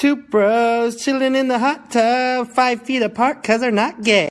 Two bros chilling in the hot tub, five feet apart cause they're not gay.